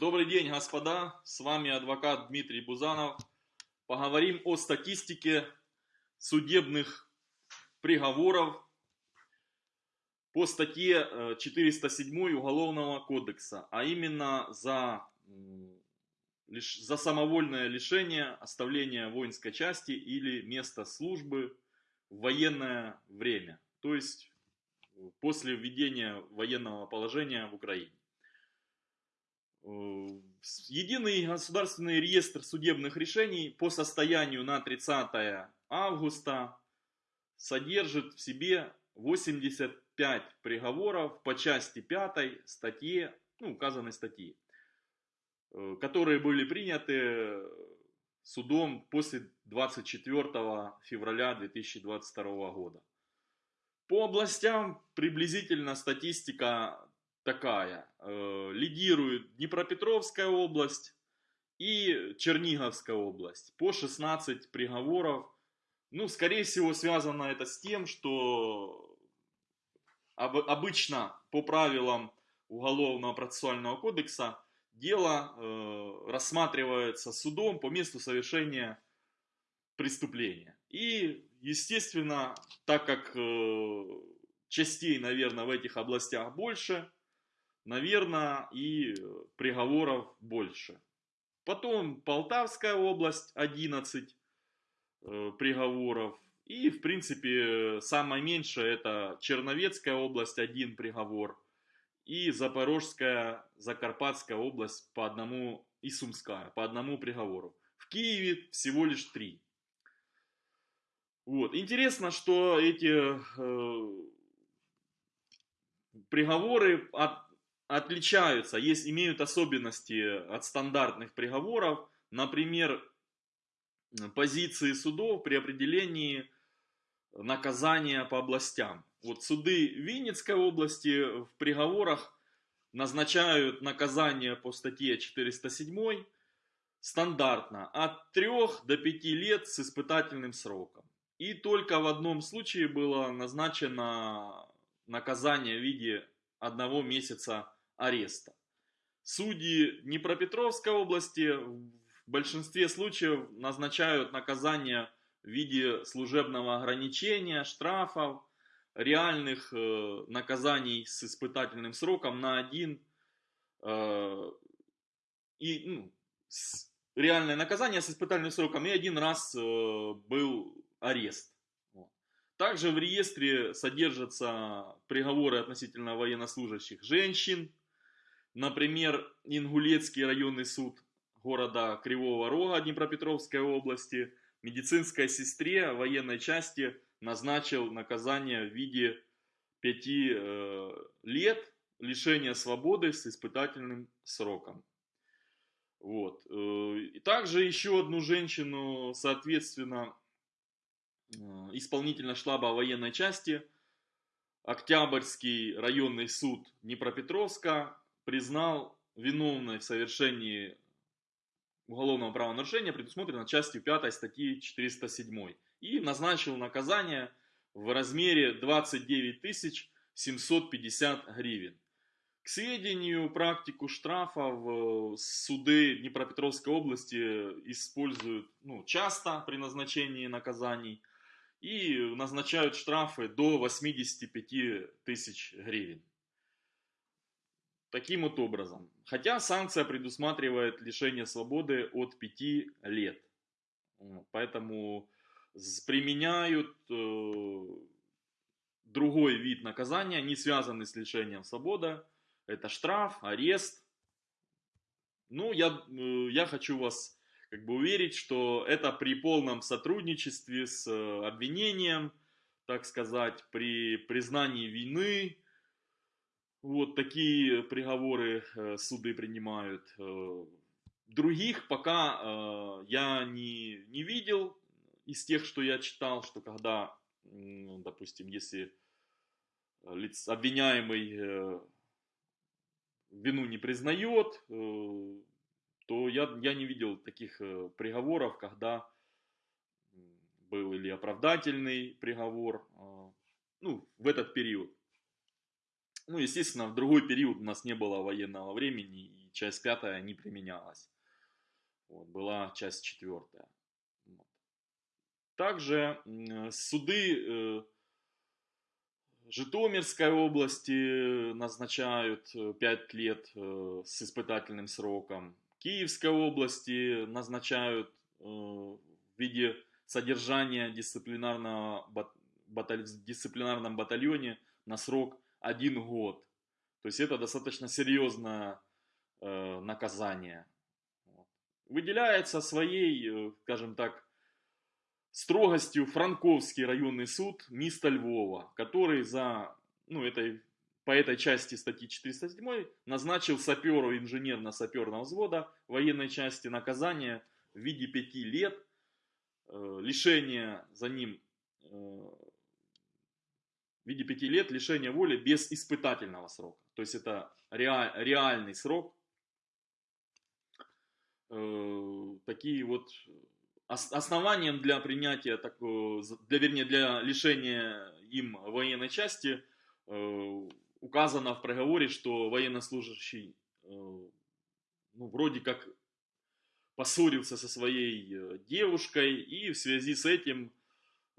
Добрый день, господа. С вами адвокат Дмитрий Бузанов. Поговорим о статистике судебных приговоров по статье э, 407 Уголовного кодекса, а именно за, за самовольное лишение оставления воинской части или места службы в военное время, то есть э, после введения военного положения в Украине. Э, Единый государственный реестр судебных решений по состоянию на 30 августа содержит в себе 85 приговоров по части 5 статьи, ну, указанной статьи, э, которые были приняты судом после 24 февраля 2022 года. По областям приблизительно статистика такая. Э, Лидирует Днепропетровская область и Черниговская область по 16 приговоров. Ну, скорее всего, связано это с тем, что об- обычно по правилам Уголовного процессуального кодекса дело э, рассматривается судом по месту совершения преступления. И, естественно, так как э, частей, наверное, в этих областях больше, наверное, и приговоров больше. Потом Полтавская область 11 э, приговоров. И, в принципе, самое меньшее это Черновецкая область, один приговор. И Запорожская, Закарпатская область по одному, и Сумская по одному приговору. В Киеве всего лишь три. Вот. Интересно, что эти э, приговоры от, отличаются, есть, имеют особенности от стандартных приговоров. Например, позиции судов при определении наказания по областям. Вот суды Винницкой области в приговорах назначают наказание по статье 407 стандартно от 3 до 5 лет с испытательным сроком. И только в одном случае было назначено наказание в виде одного месяца ареста. Судьи Днепропетровской области в большинстве случаев назначают наказание в виде служебного ограничения, штрафов, реальных э, наказаний с испытательным сроком на один э, и ну, с- реальное наказание с испытательным сроком и один раз э, был арест. Также в реестре содержатся приговоры относительно военнослужащих женщин. Например, Ингулецкий районный суд города Кривого Рога Днепропетровской области медицинской сестре военной части назначил наказание в виде пяти э, лет лишения свободы с испытательным сроком. Вот. И также еще одну женщину, соответственно, исполнительно штаба военной части, Октябрьский районный суд Днепропетровска признал виновной в совершении уголовного правонарушения, предусмотрено частью 5 статьи 407, и назначил наказание в размере 29 750 гривен. К сведению, практику штрафов э, суды Днепропетровской области используют ну, часто при назначении наказаний и назначают штрафы до 85 тысяч гривен. Таким вот образом. Хотя санкция предусматривает лишение свободы от 5 лет. Поэтому применяют э, другой вид наказания, не связанный с лишением свободы. Это штраф, арест. Ну, я, э, я хочу вас как бы уверить, что это при полном сотрудничестве с э, обвинением, так сказать, при признании вины. Вот такие приговоры э, суды принимают. Э, Других пока э, я не, не видел из тех, что я читал, что когда, допустим, если лиц, обвиняемый вину не признает, то я, я не видел таких приговоров, когда был или оправдательный приговор, ну, в этот период. Ну, естественно, в другой период у нас не было военного времени, и часть пятая не применялась. Вот, была часть четвертая. Вот. Также суды э, Житомирской области назначают 5 лет с испытательным сроком. Киевской области назначают в виде содержания дисциплинарного, баталь, в дисциплинарном батальоне на срок один год. То есть это достаточно серьезное э, наказание. Выделяется своей, э, скажем так, строгостью Франковский районный суд места Львова, который за, ну, этой, по этой части статьи 407 назначил саперу инженерно-саперного взвода военной части наказание в виде пяти лет э, лишения за ним э, в виде пяти лет лишения воли без испытательного срока. То есть это реаль, реальный срок. Э, такие вот основанием для принятия такого, для, вернее, для лишения им военной части э, указано в приговоре, что военнослужащий э, ну, вроде как поссорился со своей э, девушкой и в связи с этим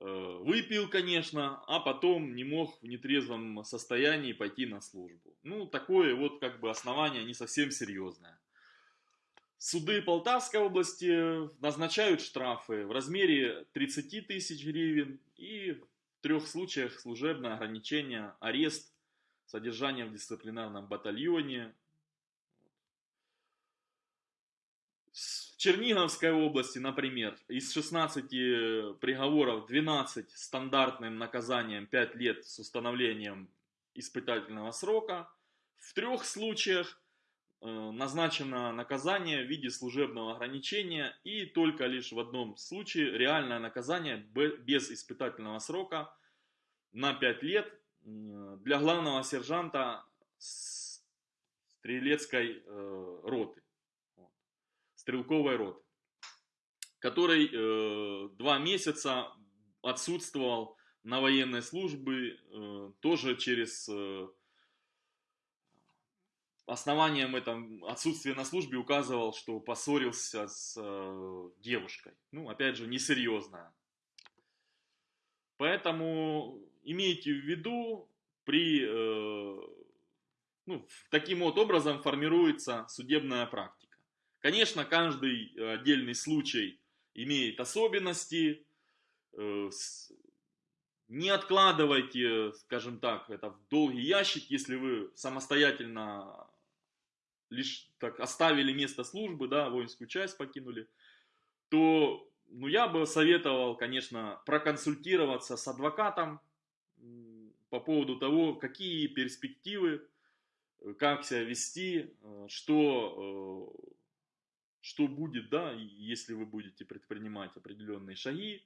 выпил, конечно, а потом не мог в нетрезвом состоянии пойти на службу. Ну, такое вот как бы основание не совсем серьезное. Суды Полтавской области назначают штрафы в размере 30 тысяч гривен и в трех случаях служебное ограничение, арест, содержание в дисциплинарном батальоне, Черниговской области, например, из 16 приговоров 12 стандартным наказанием 5 лет с установлением испытательного срока. В трех случаях э, назначено наказание в виде служебного ограничения и только лишь в одном случае реальное наказание без испытательного срока на 5 лет для главного сержанта стрелецкой э, роты стрелковой роты, который э, два месяца отсутствовал на военной службе, э, тоже через э, основанием этом отсутствия на службе указывал, что поссорился с э, девушкой. Ну, опять же, несерьезная. Поэтому имейте в виду, при, э, ну, таким вот образом формируется судебная практика. Конечно, каждый э, отдельный случай имеет особенности. Э, не откладывайте, скажем так, это в долгий ящик, если вы самостоятельно лишь так оставили место службы, да, воинскую часть покинули, то ну, я бы советовал, конечно, проконсультироваться с адвокатом по поводу того, какие перспективы, э, как себя вести, что что будет, да, если вы будете предпринимать определенные шаги.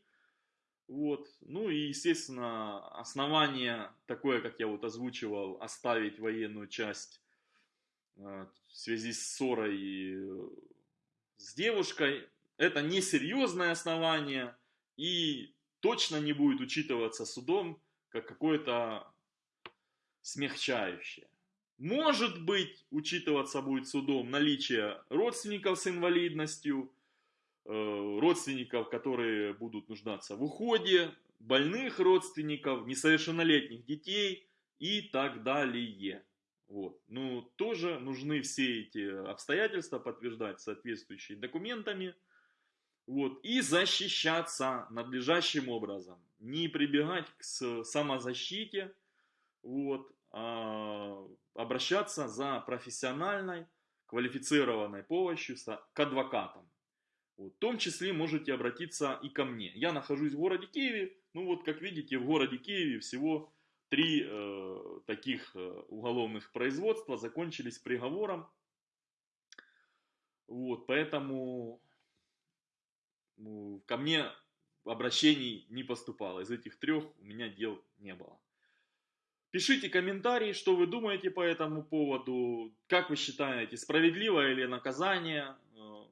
Вот. Ну и, естественно, основание такое, как я вот озвучивал, оставить военную часть э, в связи с ссорой э, с девушкой, это несерьезное основание и точно не будет учитываться судом как какое-то смягчающее. Может быть, учитываться будет судом наличие родственников с инвалидностью, э, родственников, которые будут нуждаться в уходе, больных родственников, несовершеннолетних детей и так далее. Вот. Ну, тоже нужны все эти обстоятельства подтверждать соответствующими документами. Вот. И защищаться надлежащим образом. Не прибегать к самозащите. Вот. А обращаться за профессиональной, квалифицированной помощью к адвокатам. Вот. В том числе можете обратиться и ко мне. Я нахожусь в городе Киеве. Ну вот, как видите, в городе Киеве всего три э, таких э, уголовных производства закончились приговором. Вот, поэтому ну, ко мне обращений не поступало. Из этих трех у меня дел не было. Пишите комментарии, что вы думаете по этому поводу, как вы считаете, справедливое ли наказание, э,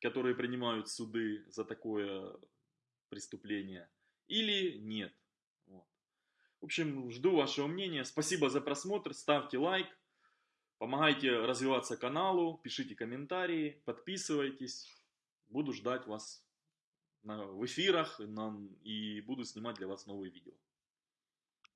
которые принимают суды за такое преступление, или нет. Вот. В общем, жду вашего мнения. Спасибо за просмотр, ставьте лайк, Помогайте развиваться каналу, пишите комментарии, подписывайтесь. Буду ждать вас в эфирах и буду снимать для вас новые видео.